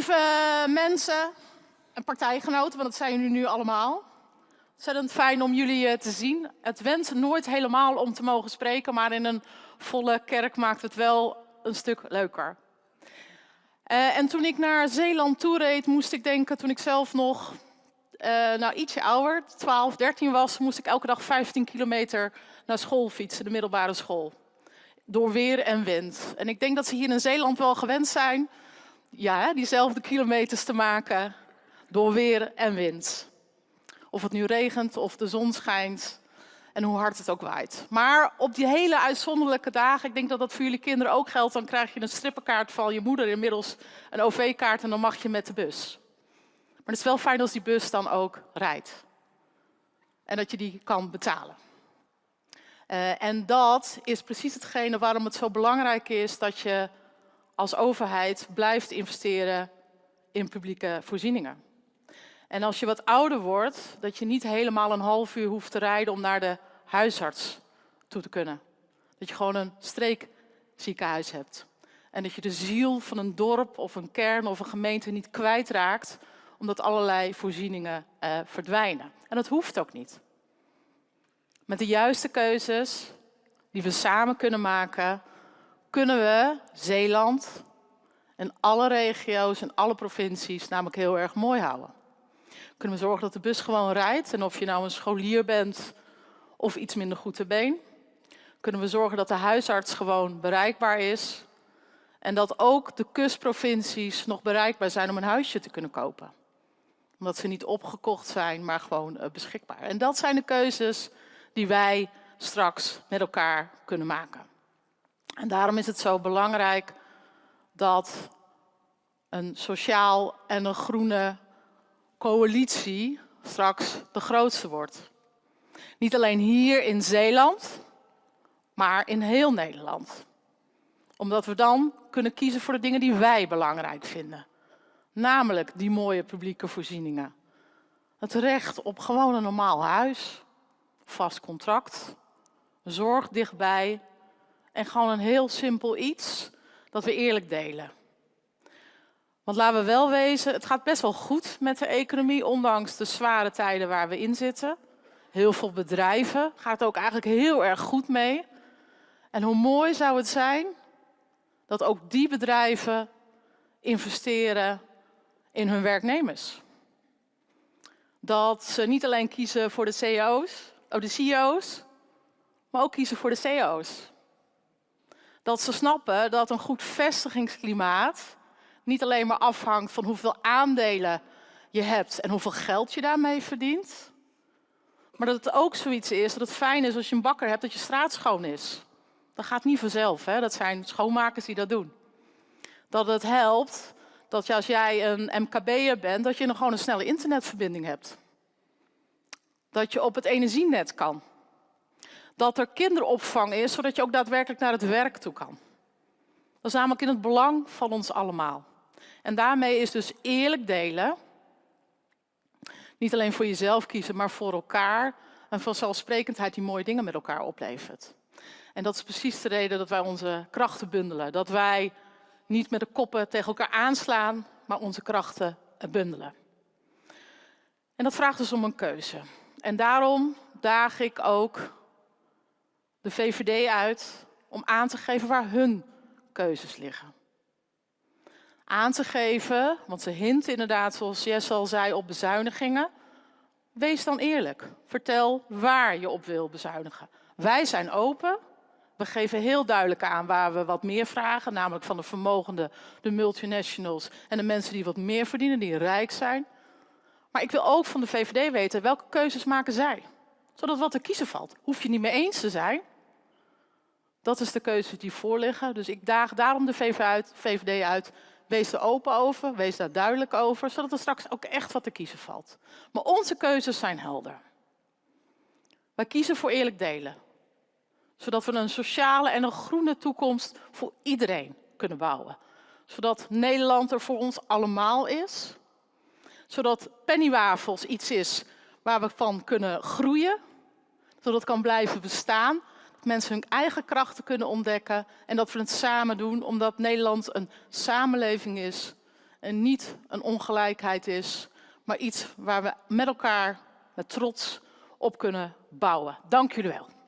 lieve mensen en partijgenoten, want dat zijn jullie nu allemaal. Ontzettend fijn om jullie eh, te zien. Het went nooit helemaal om te mogen spreken, maar in een volle kerk maakt het wel een stuk leuker. Uh, en toen ik naar Zeeland toereed, moest ik denken, toen ik zelf nog uh, nou, ietsje ouder, 12, 13 was, moest ik elke dag 15 kilometer naar school fietsen, de middelbare school. Door weer en wind. En ik denk dat ze hier in Zeeland wel gewend zijn, ja, diezelfde kilometers te maken, door weer en wind. Of het nu regent of de zon schijnt en hoe hard het ook waait. Maar op die hele uitzonderlijke dagen, ik denk dat dat voor jullie kinderen ook geldt, dan krijg je een strippenkaart van je moeder, inmiddels een OV-kaart en dan mag je met de bus. Maar het is wel fijn als die bus dan ook rijdt. En dat je die kan betalen. Uh, en dat is precies hetgene waarom het zo belangrijk is dat je als overheid blijft investeren in publieke voorzieningen. En als je wat ouder wordt, dat je niet helemaal een half uur hoeft te rijden om naar de huisarts toe te kunnen. Dat je gewoon een streekziekenhuis hebt. En dat je de ziel van een dorp of een kern of een gemeente niet kwijtraakt, omdat allerlei voorzieningen uh, verdwijnen. En dat hoeft ook niet. Met de juiste keuzes die we samen kunnen maken, kunnen we Zeeland en alle regio's en alle provincies namelijk heel erg mooi houden. Kunnen we zorgen dat de bus gewoon rijdt en of je nou een scholier bent of iets minder goed te been. Kunnen we zorgen dat de huisarts gewoon bereikbaar is. En dat ook de kustprovincies nog bereikbaar zijn om een huisje te kunnen kopen. Omdat ze niet opgekocht zijn, maar gewoon uh, beschikbaar. En dat zijn de keuzes die wij straks met elkaar kunnen maken. En daarom is het zo belangrijk dat een sociaal en een groene coalitie straks de grootste wordt. Niet alleen hier in Zeeland, maar in heel Nederland. Omdat we dan kunnen kiezen voor de dingen die wij belangrijk vinden. Namelijk die mooie publieke voorzieningen. Het recht op gewoon een normaal huis, vast contract, zorg dichtbij en gewoon een heel simpel iets dat we eerlijk delen. Want laten we wel wezen, het gaat best wel goed met de economie, ondanks de zware tijden waar we in zitten. Heel veel bedrijven gaat ook eigenlijk heel erg goed mee. En hoe mooi zou het zijn dat ook die bedrijven investeren in hun werknemers. Dat ze niet alleen kiezen voor de CEO's, oh de CEO's, maar ook kiezen voor de CEO's. Dat ze snappen dat een goed vestigingsklimaat niet alleen maar afhangt van hoeveel aandelen je hebt en hoeveel geld je daarmee verdient. Maar dat het ook zoiets is dat het fijn is als je een bakker hebt dat je straat schoon is. Dat gaat niet vanzelf, hè? dat zijn schoonmakers die dat doen. Dat het helpt dat je, als jij een MKB'er bent, dat je nog gewoon een snelle internetverbinding hebt. Dat je op het energienet kan. Dat er kinderopvang is, zodat je ook daadwerkelijk naar het werk toe kan. Dat is namelijk in het belang van ons allemaal. En daarmee is dus eerlijk delen, niet alleen voor jezelf kiezen, maar voor elkaar, een vanzelfsprekendheid die mooie dingen met elkaar oplevert. En dat is precies de reden dat wij onze krachten bundelen. Dat wij niet met de koppen tegen elkaar aanslaan, maar onze krachten bundelen. En dat vraagt dus om een keuze. En daarom daag ik ook de VVD uit om aan te geven waar hun keuzes liggen aan te geven, want ze hint inderdaad, zoals Jess al zei, op bezuinigingen. Wees dan eerlijk. Vertel waar je op wil bezuinigen. Wij zijn open. We geven heel duidelijk aan waar we wat meer vragen, namelijk van de vermogenden, de multinationals en de mensen die wat meer verdienen, die rijk zijn. Maar ik wil ook van de VVD weten, welke keuzes maken zij? Zodat wat te kiezen valt. Hoef je niet mee eens te zijn. Dat is de keuze die voorliggen. Dus ik daag daarom de VVD uit Wees er open over, wees daar duidelijk over, zodat er straks ook echt wat te kiezen valt. Maar onze keuzes zijn helder. Wij kiezen voor eerlijk delen. Zodat we een sociale en een groene toekomst voor iedereen kunnen bouwen. Zodat Nederland er voor ons allemaal is. Zodat pennywafels iets is waar we van kunnen groeien. Zodat het kan blijven bestaan mensen hun eigen krachten kunnen ontdekken en dat we het samen doen, omdat Nederland een samenleving is en niet een ongelijkheid is, maar iets waar we met elkaar met trots op kunnen bouwen. Dank jullie wel.